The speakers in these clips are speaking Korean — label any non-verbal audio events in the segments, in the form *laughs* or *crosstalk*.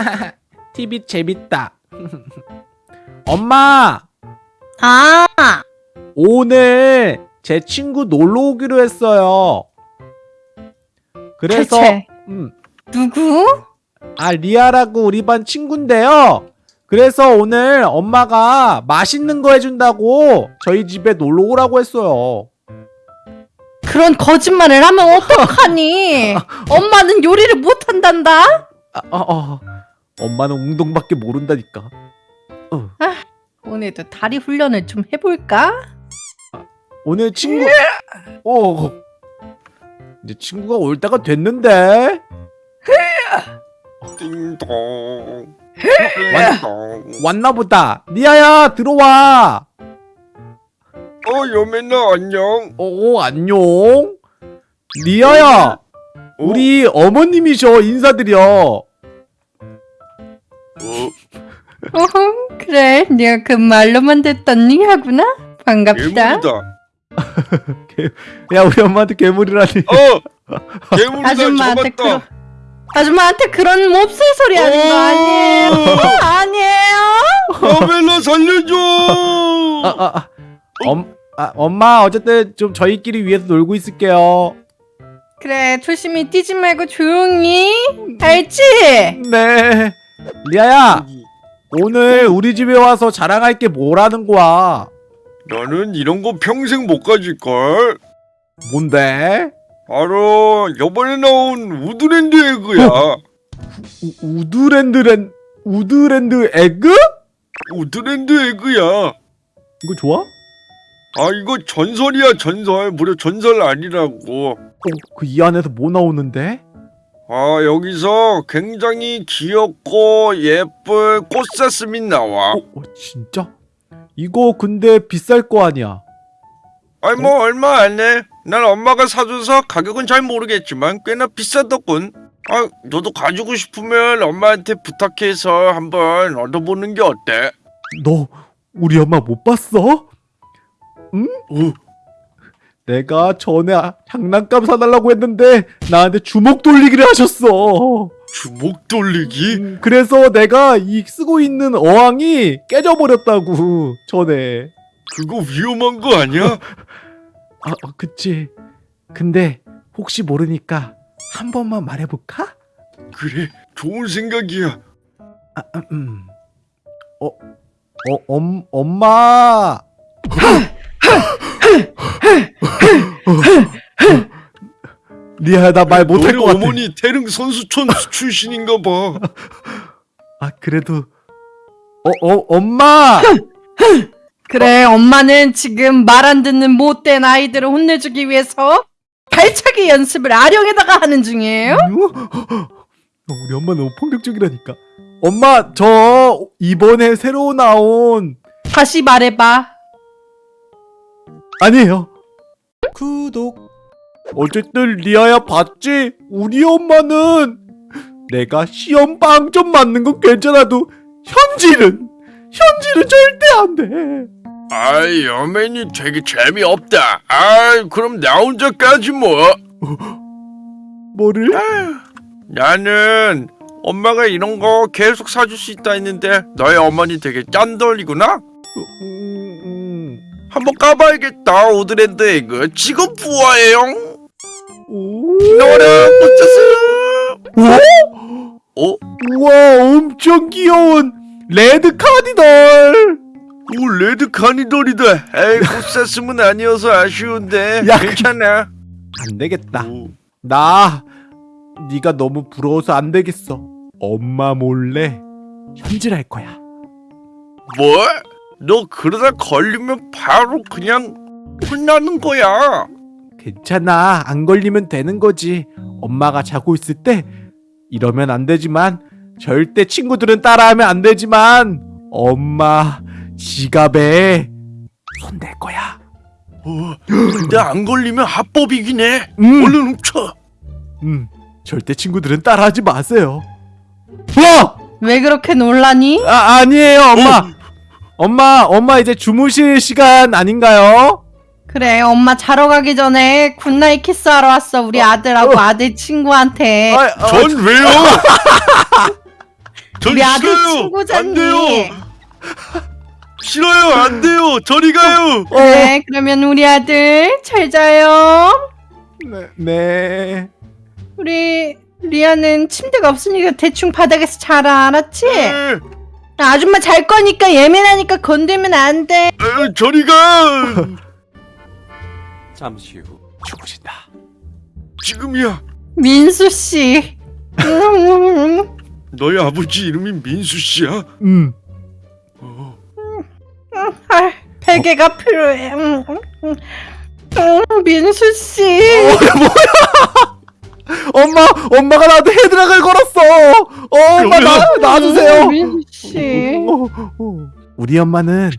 *laughs* TV 재밌다. *laughs* 엄마, 아, 오늘 제 친구 놀러 오기로 했어요. 그래서 대체 음, 누구? 아 리아라고 우리 반 친구인데요. 그래서 오늘 엄마가 맛있는 거 해준다고 저희 집에 놀러 오라고 했어요. 그런 거짓말을 하면 어떡하니? *laughs* 엄마는 요리를 못한단다? 아, 어, 어. 엄마는 웅동밖에 모른다니까. 어. 오늘도 다리 훈련을 좀 해볼까? 오늘 친구 어. 이제 친구가 올 때가 됐는데? 띵동. 왔, 띵동. 왔나 보다. 리아야 들어와. 어 여매나 안녕. 어 안녕. 리아야 우리 어머님이셔. 인사드려 어 어흥, 그래, 내가 그 말로만 듣던 니하구나? 반갑다. 괴물이다 *laughs* 야 우리 엄마한테 괴물이라니 어 *laughs* 괴물이다 아줌마한테 그런 아줌마한테 그런 몹쓸 소리 하는 거 아니에요? *laughs* 아니에요? 여매나 살려줘 아, 아, 아. 엄, 아, 엄마 어쨌든 좀 저희끼리 위해서 놀고 있을게요 그래, 조심히 뛰지 말고 조용히. 알지? 네 리아야 오늘 우리 집에 와서 자랑할 게 뭐라는 거야 나는 이런 거 평생 못 가질걸 뭔데? 바로 요번에 나온 우드랜드 에그야 우, 우드랜드랜 우드랜드 에그? 우드랜드 에그야 이거 좋아? 아 이거 전설이야 전설 무려 전설 아니라고 어, 그 이 안에서 뭐 나오는데? 아 여기서 굉장히 귀엽고 예쁜 꽃사슴이 나와 어, 어, 진짜? 이거 근데 비쌀 거 아니야? 아니 뭐 얼마 안해 난 엄마가 사줘서 가격은 잘 모르겠지만 꽤나 비싸더군 아 너도 가지고 싶으면 엄마한테 부탁해서 한번 얻어보는 게 어때? 너 우리 엄마 못 봤어? 응? 어, 내가 전에 아- 장난감 사달라고 했는데 나한테 주먹 돌리기를 하셨어. 주먹 돌리기? 음, 그래서 내가 이 쓰고 있는 어항이 깨져버렸다고 전에. 그거 위험한 거 아니야? 아, 어, 그치. 근데 혹시 모르니까 한 번만 말해볼까? 그래 좋은 생각이야 아, 음, 음. 어, 어, 엄, 엄마. *laughs* 리아야 나 말 못할 것 같아. 어머니 태릉 선수촌 *laughs* 출신인가 봐아 그래도 어, 어, 엄마. *laughs* 그래, 엄마는 지금 말 안 듣는 못된 아이들을 혼내주기 위해서 발차기 연습을 아령에다가 하는 중이에요. 어, 우리 엄마 너무 폭력적이라니까. 엄마 저 이번에 새로 나온 다시 말해봐. 아니에요. 구독. 어쨌든 리아야 봤지? 우리 엄마는 내가 시험 빵점 맞는 건 괜찮아도 현질은 현질은 절대 안 돼. 아이 여맨이 되게 재미없다 아이 그럼 나 혼자까지 뭐 *laughs* 뭐를? 나는 엄마가 이런 거 계속 사줄 수 있다 했는데 너희 어머니 되게 짠돌이구나 음, 음. 한번 까봐야겠다 오드랜드 에그 지금 부화해요 오. 너랑 붙였어 어? 우와 엄청 귀여운 레드 카디널. 오 레드 카디널이다 에이 꽃사슴은 아니어서 아쉬운데 야, 괜찮아 안 되겠다. 오. 나 네가 너무 부러워서 안 되겠어. 엄마 몰래 현질할 거야. 뭐? 너 그러다 걸리면 바로 그냥 혼나는 거야 괜찮아. 안 걸리면 되는 거지. 엄마가 자고 있을 때 이러면 안 되지만 절대 친구들은 따라하면 안 되지만 엄마 지갑에 손댈 거야. 어, 근데 안 걸리면 합법이긴 해 음, 얼른 훔쳐 음, 절대 친구들은 따라하지 마세요. 와! 왜 그렇게 놀라니? 아 아니에요, 엄마. 엄마, 엄마 이제 주무실 시간 아닌가요? 그래, 엄마 자러 가기 전에 굿나잇 키스하러 왔어. 우리 아들하고 어. 아들 친구한테. 아, 아, 전 왜요? *laughs* 전 우리 아들 싫어요. 안 친구잖니. 돼요. 싫어요. 안 돼요. 저리 가요. 네, 그러면 우리 아들 잘 자요. 네, 네. 우리 리아는 침대가 없으니까 대충 바닥에서 자라 알았지? 에, 아줌마 잘 거니까 예민하니까 건들면 안 돼. 에, 저리 가. *laughs* 잠시 후 죽으신다. 지금이야. 민수 씨. *laughs* 음, 너희 아버지 이름이 민수 씨야? 음. 어. 아, 베개가 필요해. 음, 음, 음. 음, 민수 씨. 엄마, 엄마가 나한테 헤드락을 걸었어. 어, 엄마 나 놔주세요. 음, 민수 씨. 어, 어. 우리 엄마는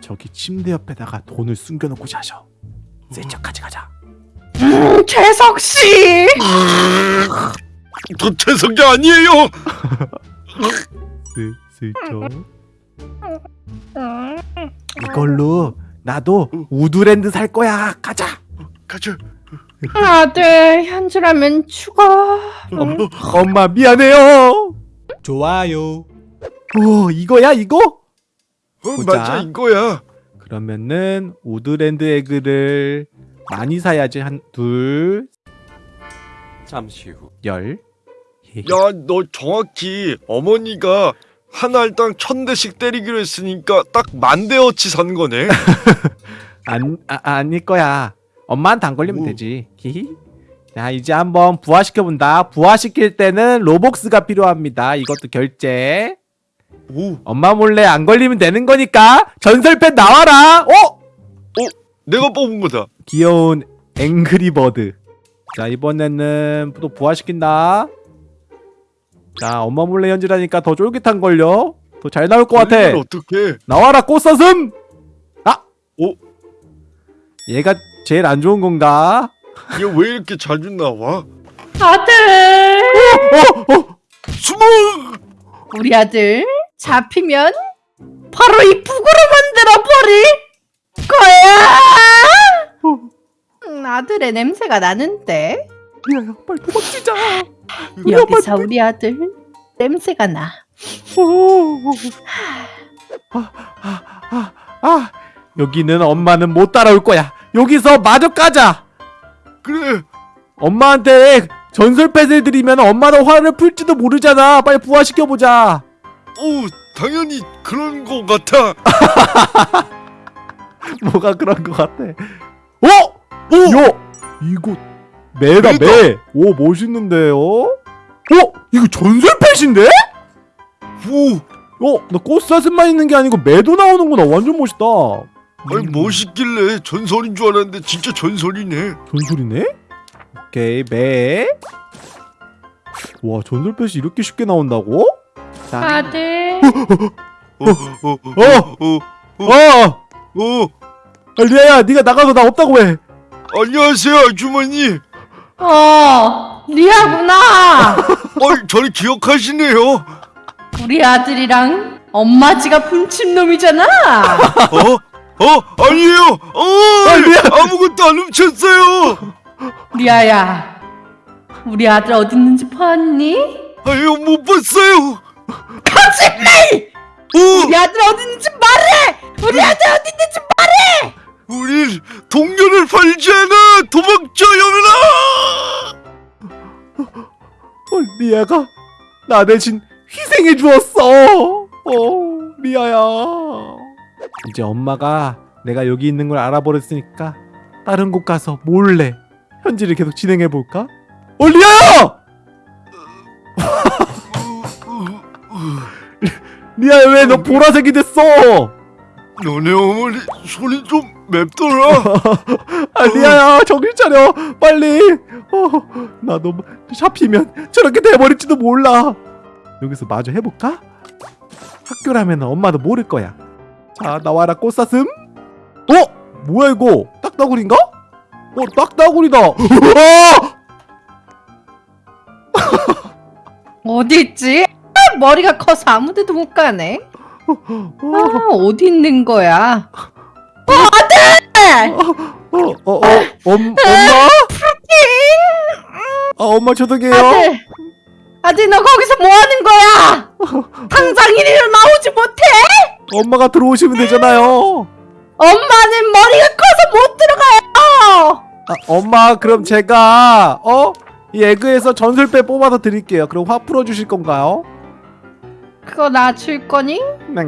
저기 침대 옆에다가 돈을 숨겨놓고 자셔. 슬쩍 가져가자. 음, 재석 씨. 저 재석이 아니에요. 슬, 슬쩍. 음, 이걸로 나도 우드랜드 살 거야. 가자. 가자. 아들 현질하면 죽어. 음. 어, 엄마 미안해요. 좋아요 오, 이거야 이거? 어, 보자. 맞아 이거야. 그러면은 우드랜드 에그를 많이 사야지 한 둘, 잠시 후 열. 야, 너 정확히 어머니가 한 알당 천 대씩 때리기로 했으니까 딱 만 대어치 산 거네. *laughs* 안 아, 아닐 거야. 엄마한테 안 걸리면 오. 되지. 히히. 자 이제 한번 부화시켜 본다. 부화시킬 때는 로복스가 필요합니다. 이것도 결제. 오, 엄마 몰래 안 걸리면 되는 거니까 전설펜 나와라. 어? 내가 뽑은 거다. 귀여운 앵그리버드. 자 이번에는 또 부화시킨다. 자 엄마 몰래 연주라니까 더 쫄깃한 걸요. 더 잘 나올 것 같아. 어떡해? 나와라 꽃사슴. 아, 오. 얘가 제일 안 좋은 건가? 얘왜 이렇게 자주 나와? 아들. 어, 어, 숨어! 우리 아들 잡히면 바로 이 북으로 만들어 버릴 거야. 음, 아들의 냄새가 나는데 미아야, 빨리 도망치자. 여기서 우리 아들 냄새가 나. 오. 아, 아, 아, 아, 여기는 엄마는 못 따라올 거야. 여기서 마저 까자. 그래. 엄마한테 전설 펫을 드리면 엄마도 화를 풀지도 모르잖아. 빨리 부화시켜 보자. 오, 당연히 그런 거 같아. *laughs* 뭐가 그런 것 같아. 어? 오! 야, 이거 매다 매다. 매. 오 멋있는데요? 어? 이거 전설 펫인데? 오, 어? 나 꽃사슴만 있는 게 아니고 매도 나오는구나. 완전 멋있다. 아니 음, 멋있길래 전설인 줄 알았는데 진짜 전설이네. 전설이네? 오케이 매. 와 전설펫이 이렇게 쉽게 나온다고? 자, 아들. 어, 어, 어, 어! 어, 어! 어. 아, 리아야, 네가 나가서 나 없다고 해. 안녕하세요, 아주머니. 어, 리아구나. *laughs* 어, 저를 기억하시네요. 우리 아들이랑 엄마 지가 훔친 놈이잖아. 어? 어? 아니에요. 어, 아니야. 아무것도 안 훔쳤어요. 리아야, 우리 아들 어디 있는지 봤니? 아유, 못 봤어요. 거짓말! 어, 우리 아들 어디 있는지 말해! 우리 아들 어디 있는지 말해! 우리 동료를 팔지 않아. 도망쳐, 여민아. 어, 리아가 나 대신 희생해 주었어. 어, 리아야. 이제 엄마가 내가 여기 있는 걸 알아버렸으니까 다른 곳 가서 몰래 현지를 계속 진행해 볼까? 어, 리아야! *laughs* 리아야 왜 너 보라색이 됐어? 너네 어머니 소리 좀 맵더라. *laughs* 아 리아야 정신 차려 빨리 어, 나도 잡히면 저렇게 돼버릴지도 몰라 여기서 마저 해볼까? 학교라면 엄마도 모를 거야 자 나와라 꽃사슴 어? 뭐야 이거 딱따구리인가? 어 딱따구리다! *laughs* 어디 있지? 아, 머리가 커서 아무데도 못 가네. 아, 어디 있는 거야? 어, 아들! 어, 어, 어, 엄, 엄마? 아 엄마 죄송해요 아들, 너 거기서 뭐 하는 거야? *laughs* 당장이리로 나오지 못해? 엄마가 들어오시면 되잖아요. 엄마는 머리가 커서 못 들어가요. 아, 엄마 그럼 제가 어? 이 에그에서 전설배 뽑아서 드릴게요. 그럼 화 풀어주실 건가요? 그거 나 줄 거니? 네.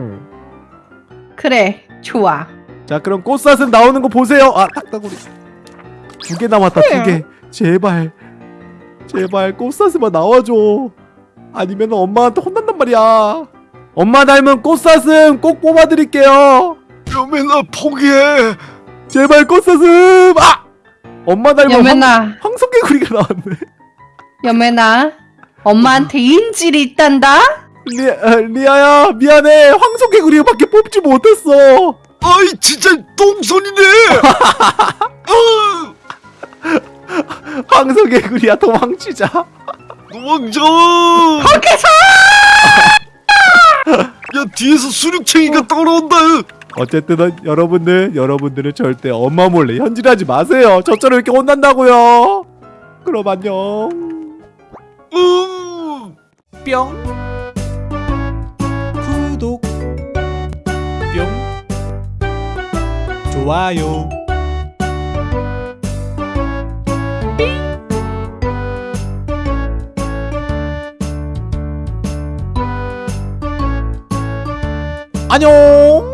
그래, 좋아. 자 그럼 꽃사슴 나오는 거 보세요. 아 딱따구리 두 개 남았다 두 개. 제발 제발 꽃사슴아 나와줘. 아니면 엄마한테 혼난단 말이야. 엄마 닮은 꽃사슴 꼭 뽑아드릴게요. 여매나 포기해. 제발 꽃사슴. 아 엄마 닮은 황, 여매나, 황소개구리가 나왔네. 여매나, 엄마한테 인질이 있단다? 리, 아, 리아야 미안해 황소개구리밖에 뽑지 못했어. 아이 진짜 똥손이네. *laughs* 아, 황소 개구리야 도망치자. 도망쳐. 거기서! 야 뒤에서 수륙챙이가 따라온다. 어쨌든 여러분들 여러분들은 절대 엄마 몰래 현질하지 마세요. 저처럼 이렇게 혼난다고요. 그럼 안녕. 음. 뿅 구독 뿅 좋아요 안녕.